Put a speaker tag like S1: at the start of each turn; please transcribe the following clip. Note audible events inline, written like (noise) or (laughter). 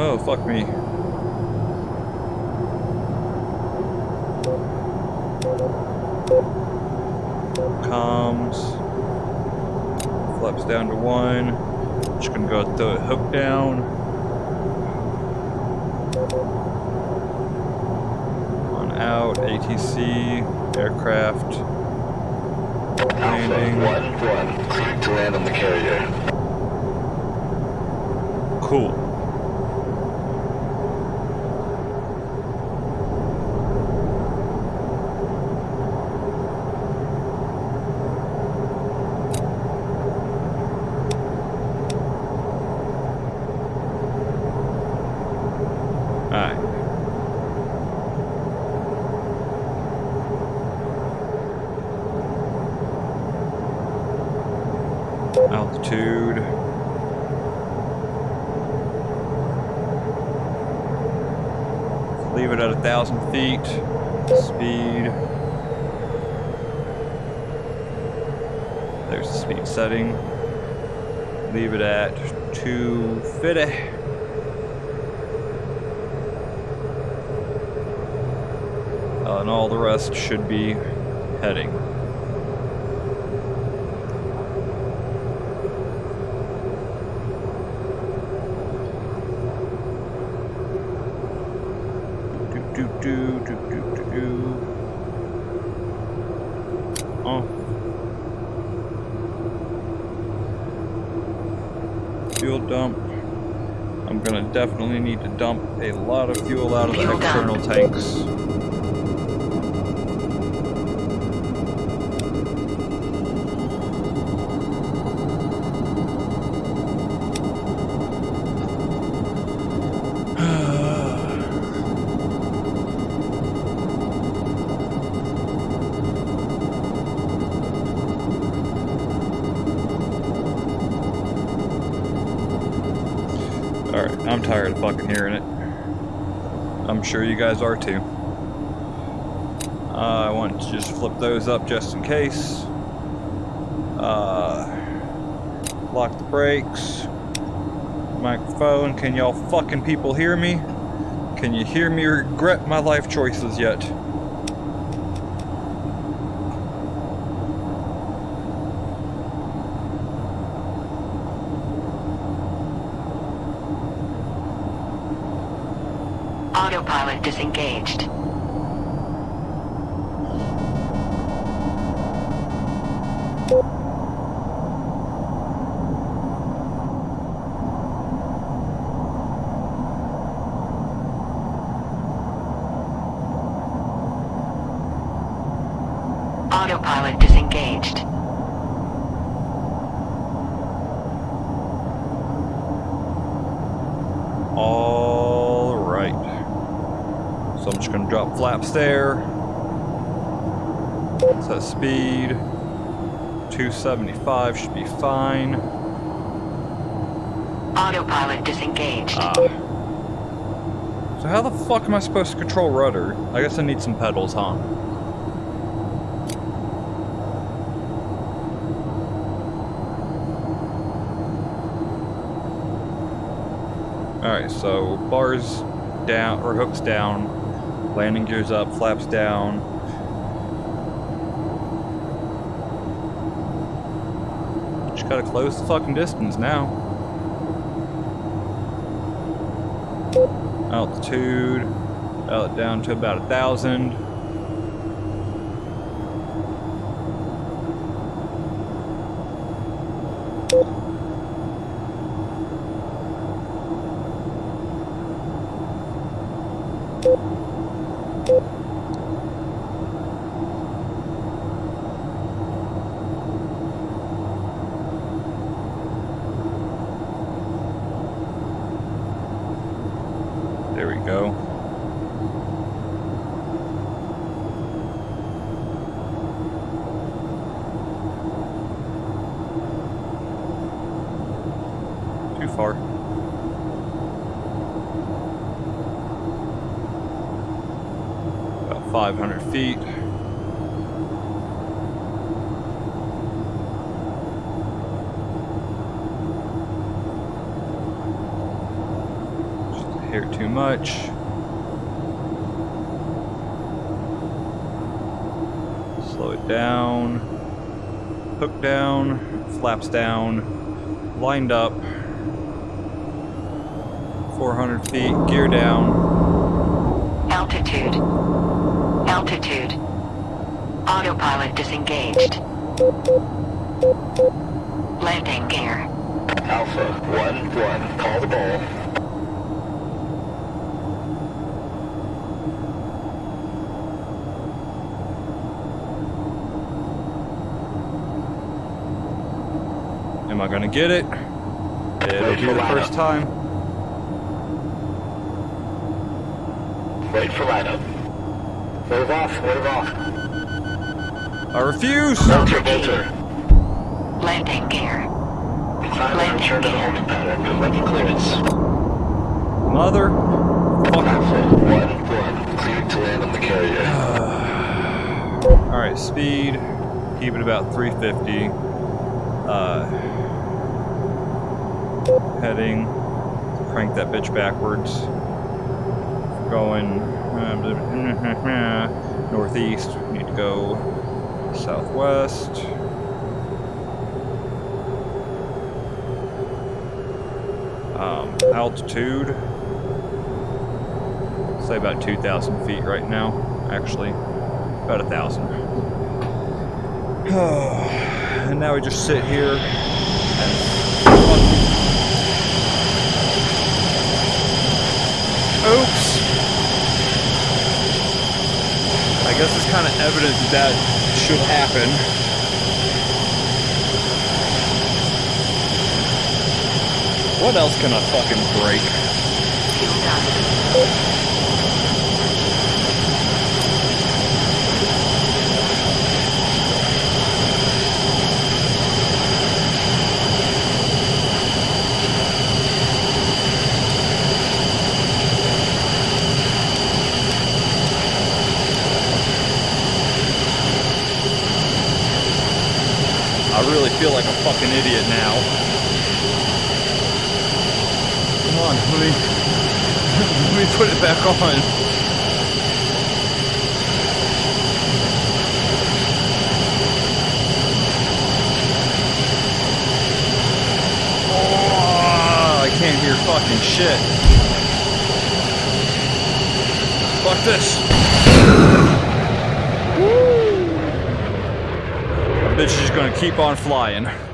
S1: Oh, fuck me. Comms. Flaps down to one. Just gonna go throw a hook down. On out, ATC, aircraft. Landing.
S2: Alpha 1-1. Cleared to land on the carrier.
S1: Cool. Alright. Altitude. Leave it at a thousand feet. Speed. There's the speed setting. Leave it at 250. Uh, and all the rest should be heading. Do do do do do. Oh. Fuel dump. I'm gonna definitely need to dump a lot of fuel out of the external tanks. Alright, I'm tired of fucking hearing it. I'm sure you guys are too. Uh, I want to just flip those up just in case. Uh, lock the brakes. Microphone, can y'all fucking people hear me? Can you hear me regret my life choices yet?
S3: Autopilot disengaged.
S1: All right. So I'm just gonna drop flaps there. Set speed. 275 should be fine.
S3: Autopilot disengaged.
S1: Ah. So how the fuck am I supposed to control rudder? I guess I need some pedals, huh? Alright, so bars down, or hooks down, landing gears up, flaps down. Just gotta close the fucking distance now. altitude, it down to about a thousand. There we go. Too far. About 500 feet. Just care too much. Slow it down. Hook down. Flaps down. Lined up. 400 feet. Gear down.
S3: Altitude. Altitude. Autopilot disengaged. Landing gear.
S2: Alpha 1-1, call the ball.
S1: Am I gonna get it? It'll be the first time.
S2: Wait for lineup. Move off, move off.
S1: I refuse!
S2: Bolter, Bolter.
S3: Landing gear.
S2: Climb and return to the holding pattern. Good luck and clearance.
S1: Mother. Fuck.
S2: Alpha 1-1, cleared to land on the carrier. (sighs)
S1: Alright, speed. Keep it about 350. Uh, heading. Crank that bitch backwards. Going uh, (laughs) northeast. We need to go southwest. Um, altitude. Say about 2,000 feet right now, actually. About a thousand. (sighs) and now we just sit here and. Oops! I guess it's kind of evident that that should happen. What else can I fucking break? I really feel like a fucking idiot now. Come on, let me (laughs) let me put it back on. Oh, I can't hear fucking shit. Fuck this. Bitch is just gonna keep on flying.